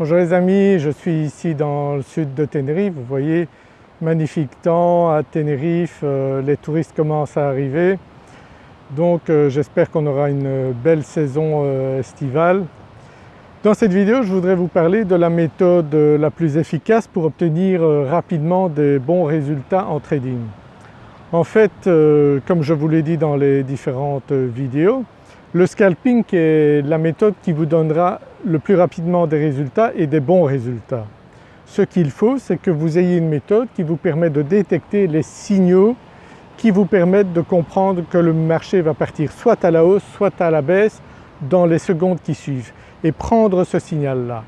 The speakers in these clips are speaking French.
Bonjour les amis, je suis ici dans le sud de Tenerife, vous voyez magnifique temps à Tenerife, euh, les touristes commencent à arriver donc euh, j'espère qu'on aura une belle saison euh, estivale. Dans cette vidéo je voudrais vous parler de la méthode la plus efficace pour obtenir rapidement des bons résultats en trading. En fait comme je vous l'ai dit dans les différentes vidéos, le scalping est la méthode qui vous donnera le plus rapidement des résultats et des bons résultats. Ce qu'il faut c'est que vous ayez une méthode qui vous permet de détecter les signaux qui vous permettent de comprendre que le marché va partir soit à la hausse soit à la baisse dans les secondes qui suivent et prendre ce signal-là.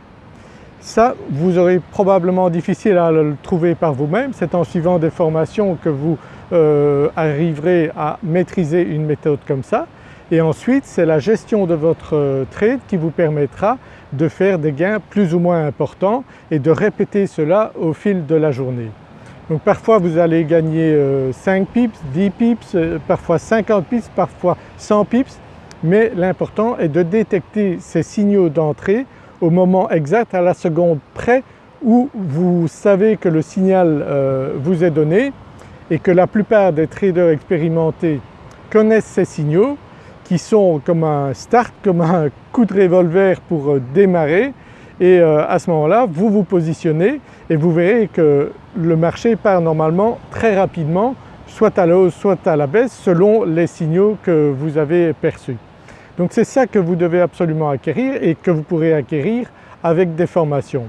Ça vous aurez probablement difficile à le trouver par vous-même, c'est en suivant des formations que vous euh, arriverez à maîtriser une méthode comme ça et ensuite c'est la gestion de votre euh, trade qui vous permettra de faire des gains plus ou moins importants et de répéter cela au fil de la journée. Donc parfois vous allez gagner 5 euh, pips, 10 pips, euh, parfois 50 pips, parfois 100 pips mais l'important est de détecter ces signaux d'entrée au moment exact, à la seconde près où vous savez que le signal vous est donné et que la plupart des traders expérimentés connaissent ces signaux qui sont comme un start, comme un coup de revolver pour euh, démarrer et euh, à ce moment-là vous vous positionnez et vous verrez que le marché part normalement très rapidement soit à la hausse soit à la baisse selon les signaux que vous avez perçus. Donc c'est ça que vous devez absolument acquérir et que vous pourrez acquérir avec des formations.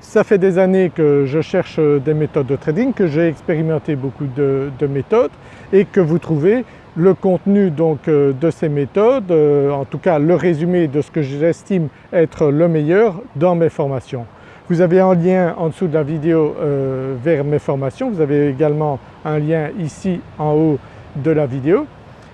Ça fait des années que je cherche des méthodes de trading, que j'ai expérimenté beaucoup de, de méthodes et que vous trouvez le contenu donc euh, de ces méthodes, euh, en tout cas le résumé de ce que j'estime être le meilleur dans mes formations. Vous avez un lien en dessous de la vidéo euh, vers mes formations, vous avez également un lien ici en haut de la vidéo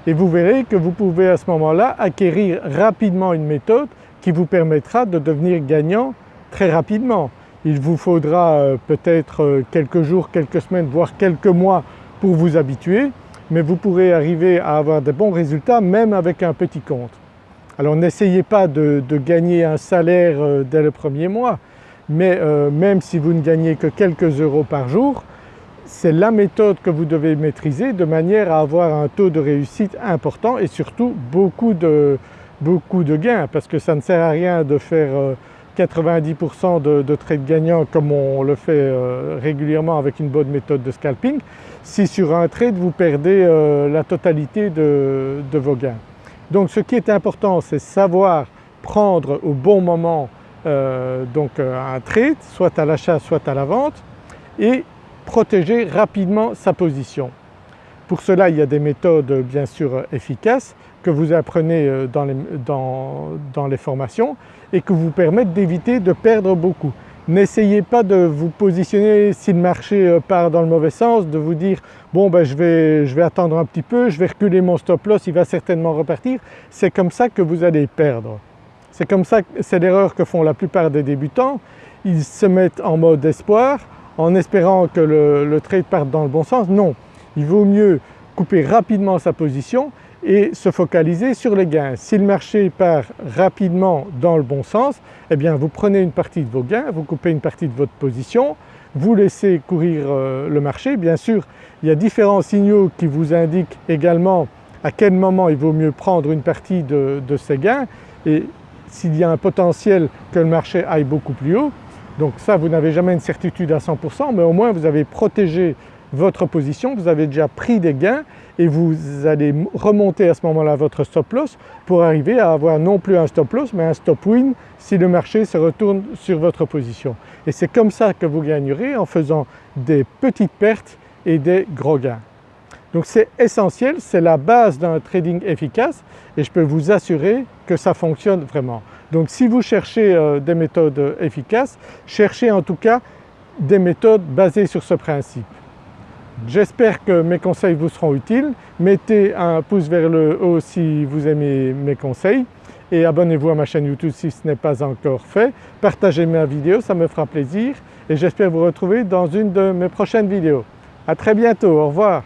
et vous verrez que vous pouvez à ce moment-là acquérir rapidement une méthode qui vous permettra de devenir gagnant très rapidement. Il vous faudra peut-être quelques jours, quelques semaines, voire quelques mois pour vous habituer mais vous pourrez arriver à avoir de bons résultats même avec un petit compte. Alors n'essayez pas de, gagner un salaire euh, dès le premier mois, mais euh, même si vous ne gagnez que quelques euros par jour, c'est la méthode que vous devez maîtriser de manière à avoir un taux de réussite important et surtout beaucoup de, beaucoup gains parce que ça ne sert à rien de faire euh, 90% de, de, trades gagnants comme on le fait euh, régulièrement avec une bonne méthode de scalping si sur un trade vous perdez euh, la totalité de, vos gains. Donc ce qui est important c'est savoir prendre au bon moment euh, donc un trade soit à l'achat soit à la vente et protéger rapidement sa position. Pour cela il y a des méthodes bien sûr efficaces que vous apprenez euh, dans les, formations et que vous permettent d'éviter de perdre beaucoup. N'essayez pas de vous positionner si le marché euh, part dans le mauvais sens, de vous dire bon ben je vais, je vais attendre un petit peu, je vais reculer mon stop loss, il va certainement repartir. C'est comme ça que vous allez perdre. C'est comme ça, c'est l'erreur que font la plupart des débutants. Ils se mettent en mode espoir en espérant que le, le trade parte dans le bon sens. Non, il vaut mieux couper rapidement sa position et se focaliser sur les gains. Si le marché part rapidement dans le bon sens, eh bien vous prenez une partie de vos gains, vous coupez une partie de votre position, vous laissez courir euh, le marché. Bien sûr il y a différents signaux qui vous indiquent également à quel moment il vaut mieux prendre une partie de, de ces gains et s'il y a un potentiel que le marché aille beaucoup plus haut. Donc ça vous n'avez jamais une certitude à 100% mais au moins vous avez protégé votre position, vous avez déjà pris des gains et vous allez remonter à ce moment-là votre stop loss pour arriver à avoir non plus un stop loss mais un stop win si le marché se retourne sur votre position. Et c'est comme ça que vous gagnerez en faisant des petites pertes et des gros gains. Donc c'est essentiel, c'est la base d'un trading efficace et je peux vous assurer que ça fonctionne vraiment. Donc si vous cherchez euh, des méthodes efficaces, cherchez en tout cas des méthodes basées sur ce principe. J'espère que mes conseils vous seront utiles. Mettez un pouce vers le haut si vous aimez mes conseils et abonnez-vous à ma chaîne YouTube si ce n'est pas encore fait. Partagez ma vidéo, ça me fera plaisir et j'espère vous retrouver dans une de mes prochaines vidéos. À très bientôt, au revoir.